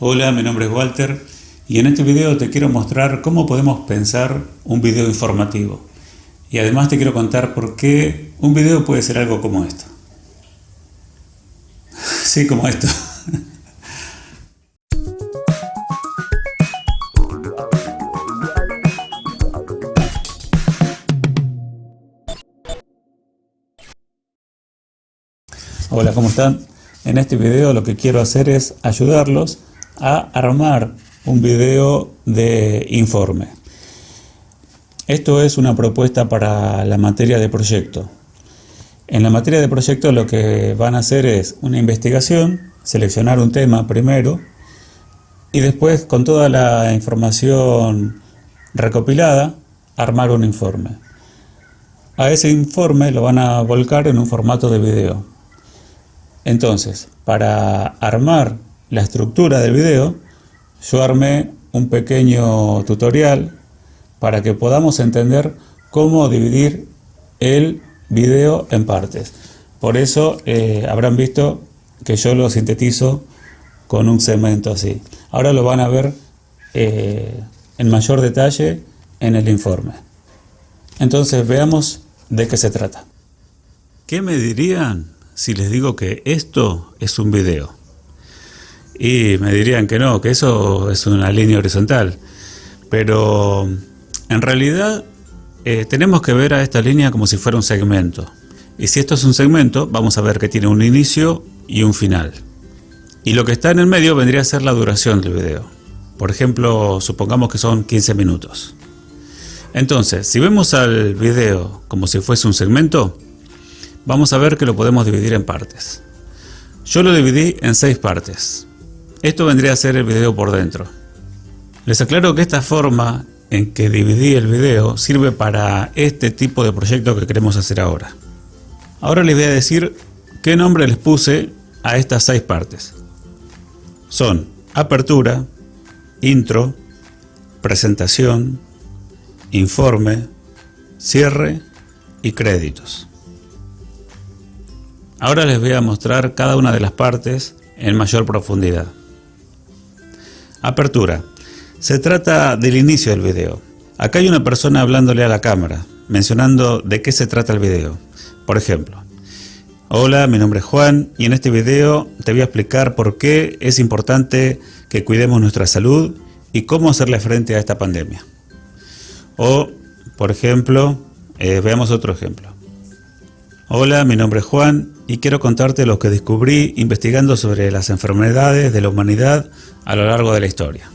Hola, mi nombre es Walter y en este video te quiero mostrar cómo podemos pensar un video informativo. Y además te quiero contar por qué un video puede ser algo como esto. Sí, como esto. Hola, ¿cómo están? En este video lo que quiero hacer es ayudarlos a armar un video de informe. Esto es una propuesta para la materia de proyecto. En la materia de proyecto lo que van a hacer es una investigación, seleccionar un tema primero y después con toda la información recopilada armar un informe. A ese informe lo van a volcar en un formato de video. Entonces, para armar la estructura del video, yo armé un pequeño tutorial para que podamos entender cómo dividir el video en partes. Por eso eh, habrán visto que yo lo sintetizo con un segmento así. Ahora lo van a ver eh, en mayor detalle en el informe. Entonces veamos de qué se trata. ¿Qué me dirían si les digo que esto es un video? Y me dirían que no, que eso es una línea horizontal. Pero en realidad eh, tenemos que ver a esta línea como si fuera un segmento. Y si esto es un segmento, vamos a ver que tiene un inicio y un final. Y lo que está en el medio vendría a ser la duración del video. Por ejemplo, supongamos que son 15 minutos. Entonces, si vemos al video como si fuese un segmento, vamos a ver que lo podemos dividir en partes. Yo lo dividí en seis partes. Esto vendría a ser el video por dentro. Les aclaro que esta forma en que dividí el video sirve para este tipo de proyecto que queremos hacer ahora. Ahora les voy a decir qué nombre les puse a estas seis partes. Son apertura, intro, presentación, informe, cierre y créditos. Ahora les voy a mostrar cada una de las partes en mayor profundidad. Apertura. Se trata del inicio del video. Acá hay una persona hablándole a la cámara, mencionando de qué se trata el video. Por ejemplo, Hola, mi nombre es Juan y en este video te voy a explicar por qué es importante que cuidemos nuestra salud y cómo hacerle frente a esta pandemia. O, por ejemplo, eh, veamos otro ejemplo. Hola, mi nombre es Juan y quiero contarte lo que descubrí investigando sobre las enfermedades de la humanidad a lo largo de la historia.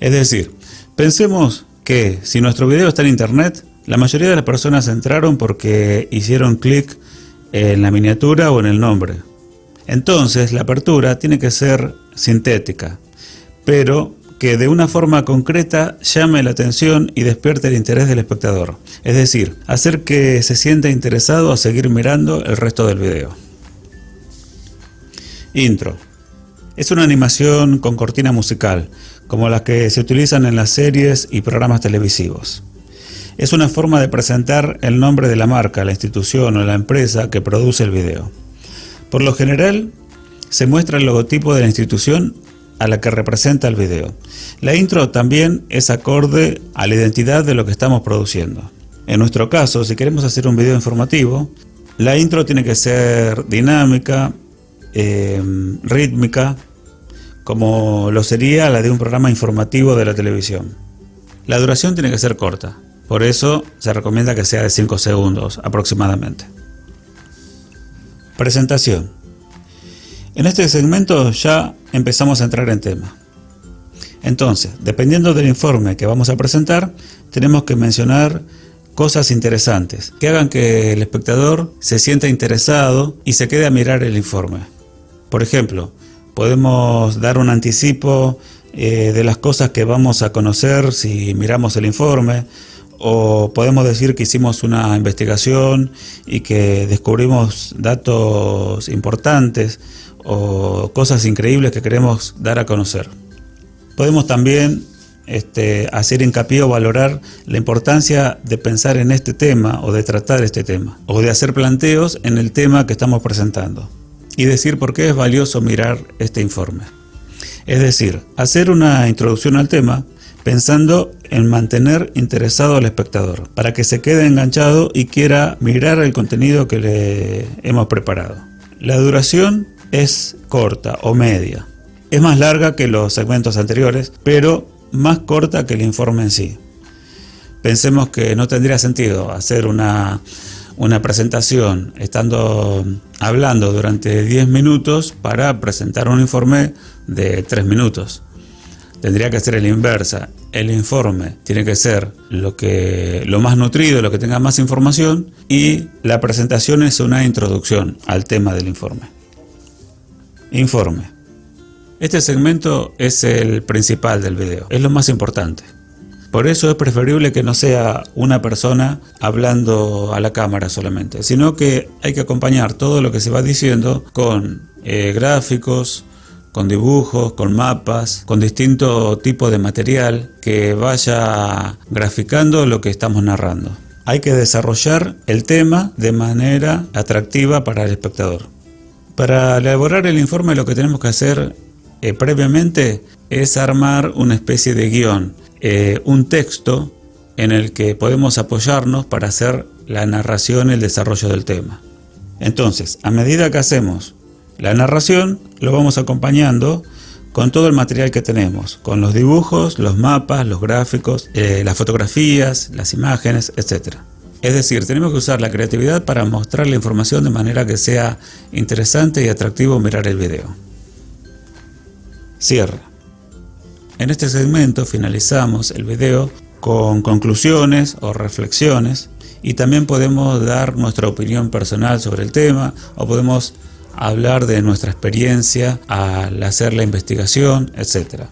Es decir, pensemos que si nuestro video está en internet, la mayoría de las personas entraron porque hicieron clic en la miniatura o en el nombre. Entonces la apertura tiene que ser sintética, pero que de una forma concreta llame la atención y despierte el interés del espectador. Es decir, hacer que se sienta interesado a seguir mirando el resto del video. Intro. Es una animación con cortina musical, como las que se utilizan en las series y programas televisivos. Es una forma de presentar el nombre de la marca, la institución o la empresa que produce el video. Por lo general, se muestra el logotipo de la institución a la que representa el video. La intro también es acorde a la identidad de lo que estamos produciendo. En nuestro caso, si queremos hacer un video informativo, la intro tiene que ser dinámica, Em, rítmica como lo sería la de un programa informativo de la televisión. La duración tiene que ser corta, por eso se recomienda que sea de 5 segundos aproximadamente. Presentación. En este segmento ya empezamos a entrar en tema. Entonces, dependiendo del informe que vamos a presentar, tenemos que mencionar cosas interesantes que hagan que el espectador se sienta interesado y se quede a mirar el informe. Por ejemplo, podemos dar un anticipo eh, de las cosas que vamos a conocer si miramos el informe o podemos decir que hicimos una investigación y que descubrimos datos importantes o cosas increíbles que queremos dar a conocer. Podemos también este, hacer hincapié o valorar la importancia de pensar en este tema o de tratar este tema o de hacer planteos en el tema que estamos presentando y decir por qué es valioso mirar este informe. Es decir, hacer una introducción al tema pensando en mantener interesado al espectador, para que se quede enganchado y quiera mirar el contenido que le hemos preparado. La duración es corta o media. Es más larga que los segmentos anteriores, pero más corta que el informe en sí. Pensemos que no tendría sentido hacer una, una presentación estando hablando durante 10 minutos para presentar un informe de 3 minutos. Tendría que ser el inversa. El informe tiene que ser lo, que, lo más nutrido, lo que tenga más información y la presentación es una introducción al tema del informe. Informe. Este segmento es el principal del video, es lo más importante. Por eso es preferible que no sea una persona hablando a la cámara solamente, sino que hay que acompañar todo lo que se va diciendo con eh, gráficos, con dibujos, con mapas, con distinto tipo de material que vaya graficando lo que estamos narrando. Hay que desarrollar el tema de manera atractiva para el espectador. Para elaborar el informe lo que tenemos que hacer eh, previamente es armar una especie de guion eh, un texto en el que podemos apoyarnos para hacer la narración y el desarrollo del tema. Entonces, a medida que hacemos la narración, lo vamos acompañando con todo el material que tenemos, con los dibujos, los mapas, los gráficos, eh, las fotografías, las imágenes, etc. Es decir, tenemos que usar la creatividad para mostrar la información de manera que sea interesante y atractivo mirar el video. Cierre. En este segmento finalizamos el video con conclusiones o reflexiones y también podemos dar nuestra opinión personal sobre el tema o podemos hablar de nuestra experiencia al hacer la investigación, etc.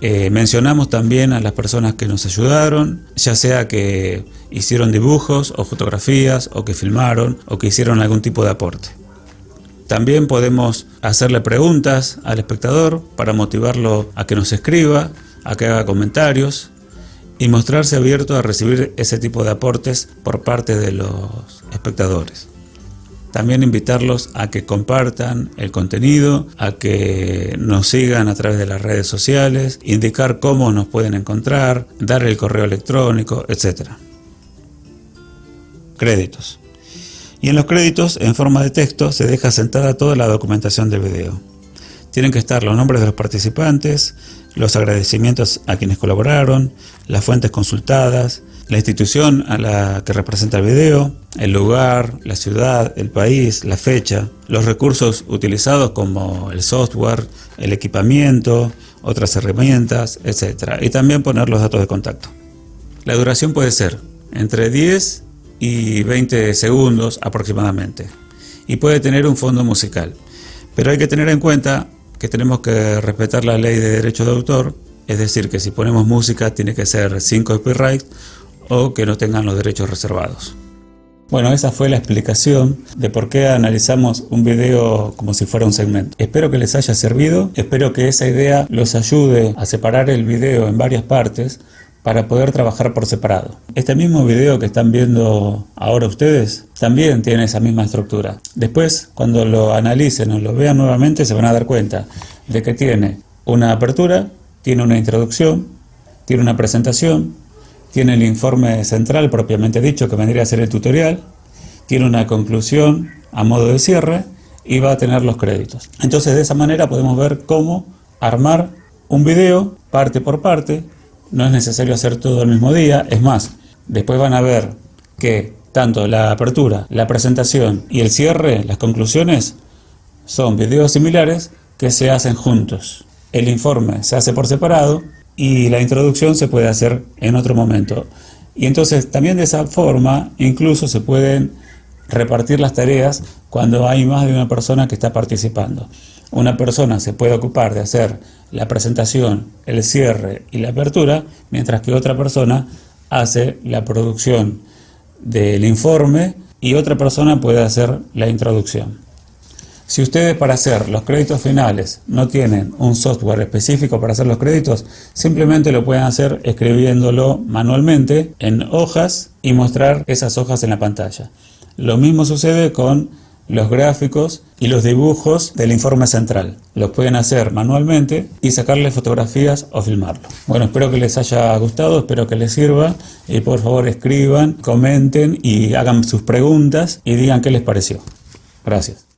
Eh, mencionamos también a las personas que nos ayudaron, ya sea que hicieron dibujos o fotografías o que filmaron o que hicieron algún tipo de aporte. También podemos hacerle preguntas al espectador para motivarlo a que nos escriba, a que haga comentarios y mostrarse abierto a recibir ese tipo de aportes por parte de los espectadores. También invitarlos a que compartan el contenido, a que nos sigan a través de las redes sociales, indicar cómo nos pueden encontrar, dar el correo electrónico, etc. Créditos y en los créditos, en forma de texto, se deja sentada toda la documentación del video. Tienen que estar los nombres de los participantes, los agradecimientos a quienes colaboraron, las fuentes consultadas, la institución a la que representa el video, el lugar, la ciudad, el país, la fecha, los recursos utilizados como el software, el equipamiento, otras herramientas, etc. Y también poner los datos de contacto. La duración puede ser entre 10 y 20 segundos aproximadamente. Y puede tener un fondo musical. Pero hay que tener en cuenta que tenemos que respetar la ley de derecho de autor, es decir, que si ponemos música tiene que ser sin copyright o que no tengan los derechos reservados. Bueno, esa fue la explicación de por qué analizamos un video como si fuera un segmento. Espero que les haya servido, espero que esa idea los ayude a separar el video en varias partes para poder trabajar por separado. Este mismo video que están viendo ahora ustedes también tiene esa misma estructura. Después, cuando lo analicen o lo vean nuevamente, se van a dar cuenta de que tiene una apertura, tiene una introducción, tiene una presentación, tiene el informe central propiamente dicho, que vendría a ser el tutorial, tiene una conclusión a modo de cierre y va a tener los créditos. Entonces, de esa manera podemos ver cómo armar un video parte por parte no es necesario hacer todo el mismo día, es más, después van a ver que tanto la apertura, la presentación y el cierre, las conclusiones, son videos similares que se hacen juntos. El informe se hace por separado y la introducción se puede hacer en otro momento. Y entonces también de esa forma incluso se pueden repartir las tareas cuando hay más de una persona que está participando. Una persona se puede ocupar de hacer la presentación, el cierre y la apertura, mientras que otra persona hace la producción del informe y otra persona puede hacer la introducción. Si ustedes para hacer los créditos finales no tienen un software específico para hacer los créditos, simplemente lo pueden hacer escribiéndolo manualmente en hojas y mostrar esas hojas en la pantalla. Lo mismo sucede con los gráficos y los dibujos del informe central. Los pueden hacer manualmente y sacarle fotografías o filmarlo. Bueno, espero que les haya gustado, espero que les sirva y por favor escriban, comenten y hagan sus preguntas y digan qué les pareció. Gracias.